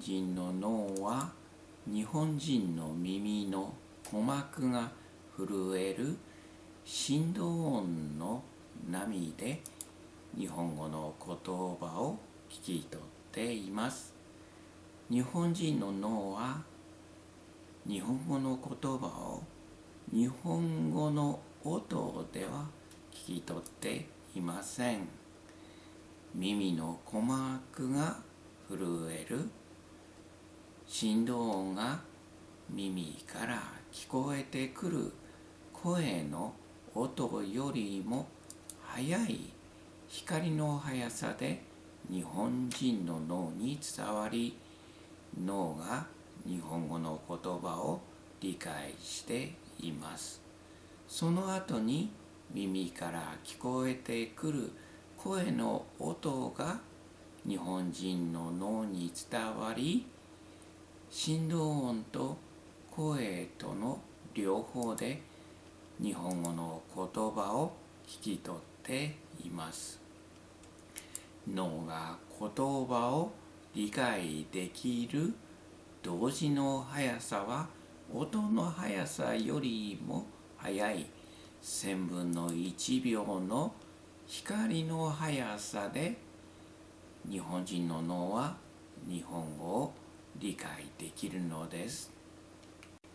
人の脳は日本人の耳の鼓膜が震える振動音の波で日本語の言葉を聞き取っています。日本人の脳は日本語の言葉を日本語の音では聞き取っていません。耳の鼓膜が震える振動音が耳から聞こえてくる声の音よりも速い光の速さで日本人の脳に伝わり脳が日本語の言葉を理解していますその後に耳から聞こえてくる声の音が日本人の脳に伝わり振動音と声との両方で日本語の言葉を聞き取っています。脳が言葉を理解できる同時の速さは音の速さよりも速い。1000分の1秒の光の速さで日本人の脳は日本語を理解できるのです。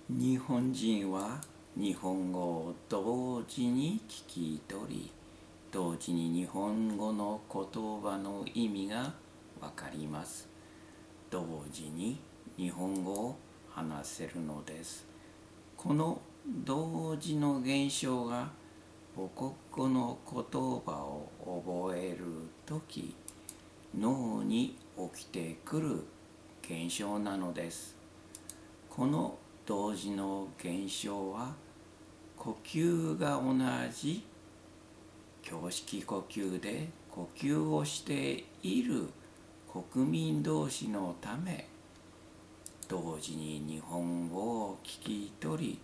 日本人は日本語を同時に聞き取り同時に日本語の言葉の意味がわかります。同時に日本語を話せるのです。この同時の現象が母国語の言葉を覚える時脳に起きてくる現象なのです。この同時の現象は呼吸が同じ胸式呼吸で呼吸をしている国民同士のため同時に日本語を聞き取り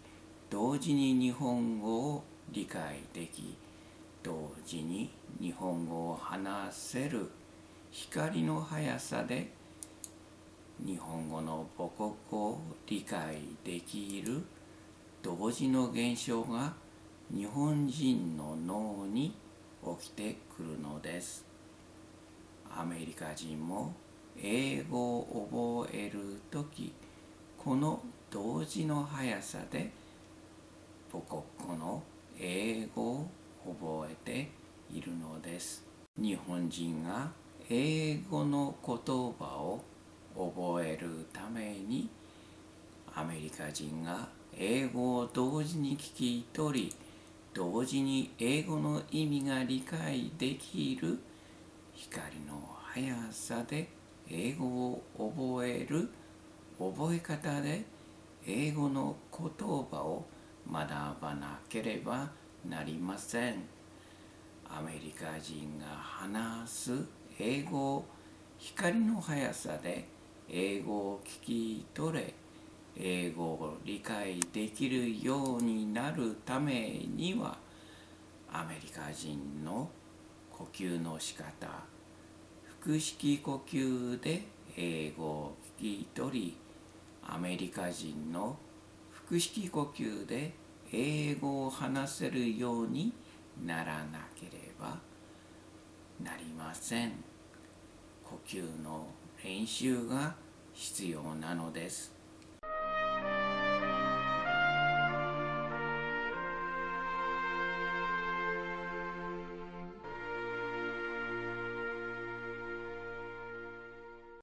同時に日本語を理解でき同時に日本語を話せる光の速さで日本語の母国語を理解できる同時の現象が日本人の脳に起きてくるのです。アメリカ人も英語を覚える時この同時の速さで母国語の英語を覚えているのです。日本人が英語の言葉を覚えるためにアメリカ人が英語を同時に聞き取り同時に英語の意味が理解できる光の速さで英語を覚える覚え方で英語の言葉を学ばなければなりません。アメリカ人が話す英語を光の速さで英語を聞き取れ英語を理解できるようになるためにはアメリカ人の呼吸の仕方腹式呼吸で英語を聞き取りアメリカ人の腹式呼吸で英語を話せるようにならなければなりません。呼吸の練習が必要なのです。